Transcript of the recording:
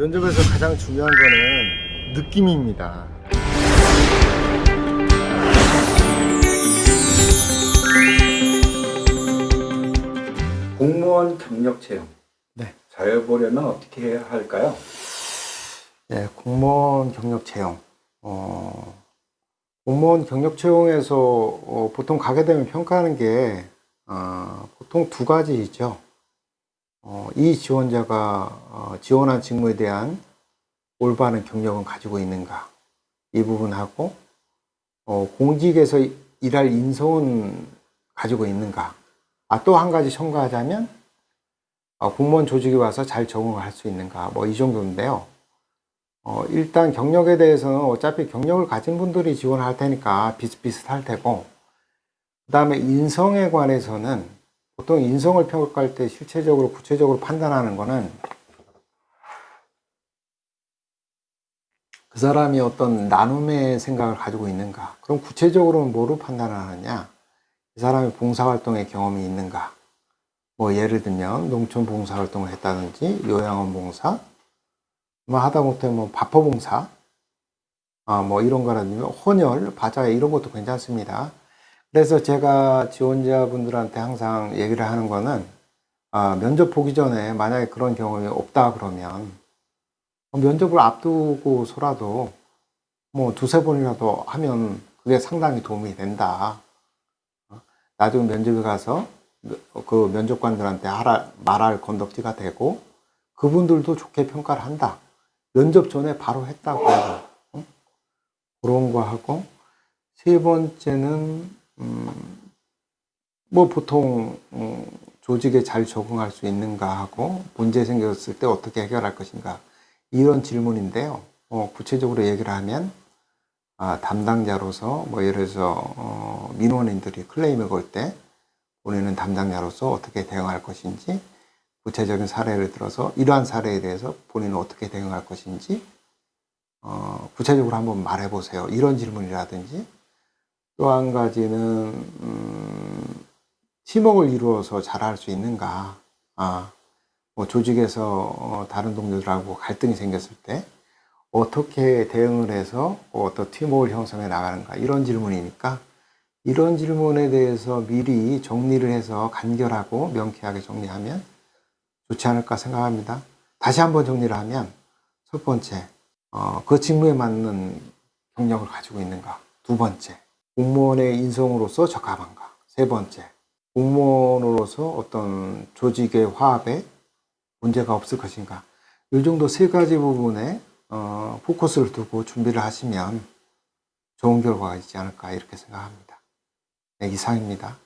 면접에서 가장 중요한 거는 느낌입니다. 공무원 경력 채용 네. 잘 보려면 어떻게 해야 할까요? 네, 공무원 경력 채용. 어, 공무원 경력 채용에서 어, 보통 가게 되면 평가하는 게 어, 보통 두 가지이죠. 어, 이 지원자가 어, 지원한 직무에 대한 올바른 경력은 가지고 있는가? 이 부분하고 어, 공직에서 일할 인성은 가지고 있는가? 아, 또 한 가지 첨가하자면 어, 공무원 조직에 와서 잘 적응을 할수 있는가? 뭐 이 정도인데요. 어, 일단 경력에 대해서는 어차피 경력을 가진 분들이 지원을 할 테니까 비슷비슷할 테고 그 다음에 인성에 관해서는 보통 인성을 평가할 때 실체적으로 구체적으로 판단하는 거는 그 사람이 어떤 나눔의 생각을 가지고 있는가 그럼 구체적으로는 뭐로 판단을 하느냐 이 사람이 봉사활동의 경험이 있는가 뭐 예를 들면 농촌 봉사활동을 했다든지 요양원 봉사 뭐 하다못해 뭐 바퍼 봉사 아, 뭐 이런 거라든지 혼혈, 바자 이런 것도 괜찮습니다. 그래서 제가 지원자분들한테 항상 얘기를 하는 거는 아, 면접 보기 전에 만약에 그런 경험이 없다 그러면 면접을 앞두고서라도 뭐 두세 번이라도 하면 그게 상당히 도움이 된다. 나중에 면접에 가서 그 면접관들한테 말할 건덕지가 되고 그분들도 좋게 평가를 한다. 면접 전에 바로 했다고 해서 어? 그런 거 하고 세 번째는 음, 뭐 보통 음, 조직에 잘 적응할 수 있는가 하고 문제 생겼을 때 어떻게 해결할 것인가 이런 질문인데요. 어, 구체적으로 얘기를 하면 아, 담당자로서 뭐 예를 들어서 어, 민원인들이 클레임을 걸 때 본인은 담당자로서 어떻게 대응할 것인지 구체적인 사례를 들어서 이러한 사례에 대해서 본인은 어떻게 대응할 것인지 어, 구체적으로 한번 말해 보세요. 이런 질문이라든지 또 한 가지는 음, 팀워크를 이루어서 잘할 수 있는가 아, 뭐 조직에서 어, 다른 동료들하고 갈등이 생겼을 때 어떻게 대응을 해서 어떤 팀워크를 형성해 나가는가 이런 질문이니까 이런 질문에 대해서 미리 정리를 해서 간결하고 명쾌하게 정리하면 좋지 않을까 생각합니다. 다시 한번 정리를 하면 첫 번째, 어, 그 직무에 맞는 경력을 가지고 있는가. 두 번째, 공무원의 인성으로서 적합한가. 세 번째, 공무원으로서 어떤 조직의 화합에 문제가 없을 것인가. 이 정도 세 가지 부분에 어, 포커스를 두고 준비를 하시면 좋은 결과가 있지 않을까 이렇게 생각합니다. 네, 이상입니다.